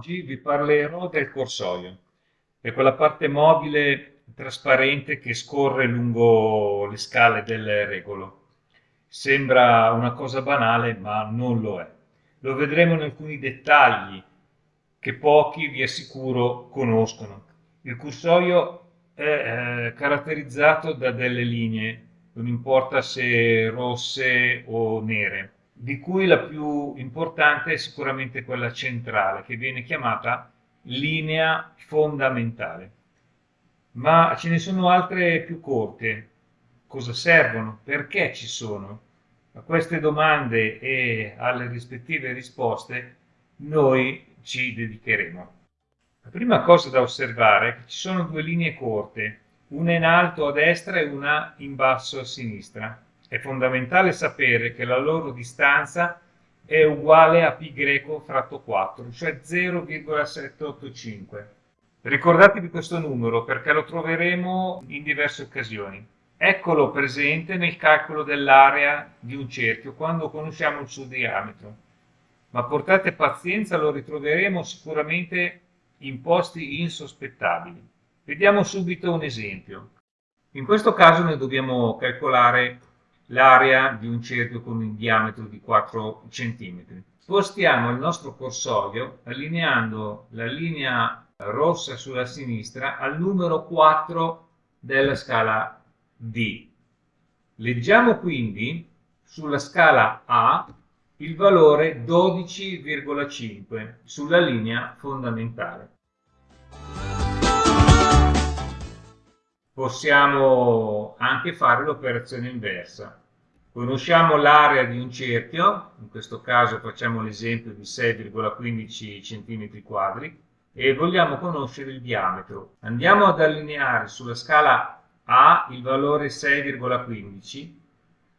Oggi vi parlerò del corsoio, è quella parte mobile trasparente che scorre lungo le scale del regolo. Sembra una cosa banale, ma non lo è. Lo vedremo in alcuni dettagli che pochi, vi assicuro, conoscono. Il corsoio è eh, caratterizzato da delle linee, non importa se rosse o nere di cui la più importante è sicuramente quella centrale, che viene chiamata linea fondamentale. Ma ce ne sono altre più corte. Cosa servono? Perché ci sono? A queste domande e alle rispettive risposte noi ci dedicheremo. La prima cosa da osservare è che ci sono due linee corte, una in alto a destra e una in basso a sinistra. È fondamentale sapere che la loro distanza è uguale a π greco fratto 4, cioè 0,785. Ricordatevi questo numero perché lo troveremo in diverse occasioni. Eccolo presente nel calcolo dell'area di un cerchio quando conosciamo il suo diametro. Ma portate pazienza, lo ritroveremo sicuramente in posti insospettabili. Vediamo subito un esempio. In questo caso noi dobbiamo calcolare l'area di un cerchio con un diametro di 4 cm. Spostiamo il nostro corsoio allineando la linea rossa sulla sinistra al numero 4 della scala D. Leggiamo quindi sulla scala A il valore 12,5 sulla linea fondamentale. Possiamo anche fare l'operazione inversa. Conosciamo l'area di un cerchio, in questo caso facciamo l'esempio di 6,15 cm quadri, e vogliamo conoscere il diametro. Andiamo ad allineare sulla scala A il valore 6,15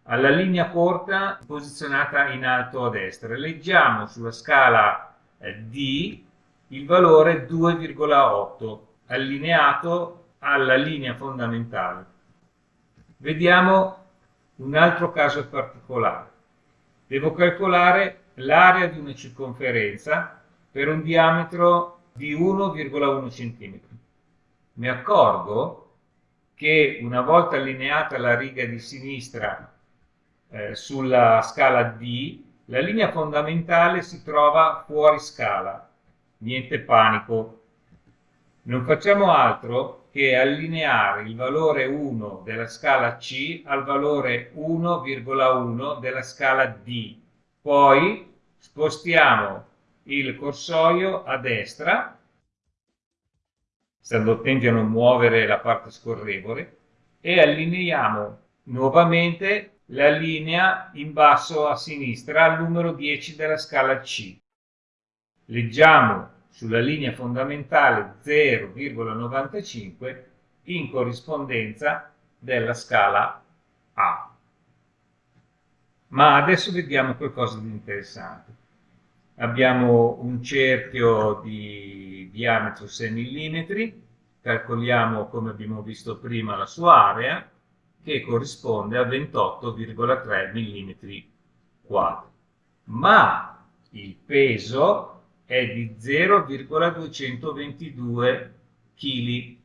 alla linea corta posizionata in alto a destra. Leggiamo sulla scala eh, D il valore 2,8 allineato alla linea fondamentale. Vediamo un altro caso particolare. Devo calcolare l'area di una circonferenza per un diametro di 1,1 cm. Mi accorgo che una volta allineata la riga di sinistra eh, sulla scala D, la linea fondamentale si trova fuori scala. Niente panico. Non facciamo altro che allineare il valore 1 della scala C al valore 1,1 della scala D. Poi spostiamo il corsoio a destra, stando attenti a non muovere la parte scorrevole, e allineiamo nuovamente la linea in basso a sinistra al numero 10 della scala C. Leggiamo sulla linea fondamentale 0,95 in corrispondenza della scala A. Ma adesso vediamo qualcosa di interessante. Abbiamo un cerchio di diametro 6 mm, calcoliamo come abbiamo visto prima la sua area, che corrisponde a 28,3 mm quadri. Ma il peso è di 0,222 kg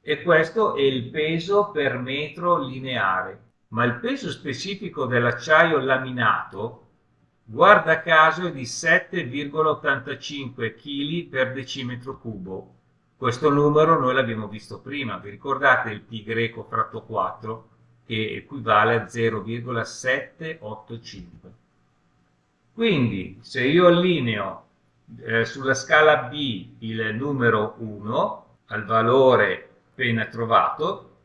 e questo è il peso per metro lineare. Ma il peso specifico dell'acciaio laminato, guarda caso, è di 7,85 kg per decimetro cubo. Questo numero noi l'abbiamo visto prima, vi ricordate il pi greco fratto 4 che equivale a 0,785. Quindi se io allineo eh, sulla scala B il numero 1 al valore appena trovato,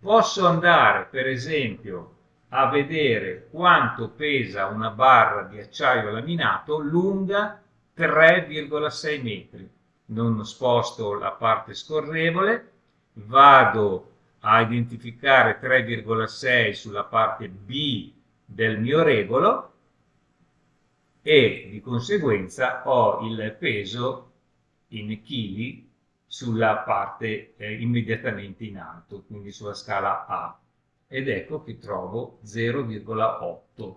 posso andare per esempio a vedere quanto pesa una barra di acciaio laminato lunga 3,6 metri. Non sposto la parte scorrevole, vado a identificare 3,6 sulla parte B del mio regolo e di conseguenza ho il peso in chili sulla parte eh, immediatamente in alto, quindi sulla scala A. Ed ecco che trovo 0,8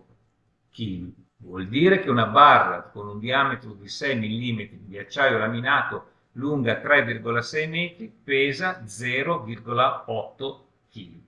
kg. Vuol dire che una barra con un diametro di 6 mm di acciaio laminato lunga 3,6 metri pesa 0,8 kg.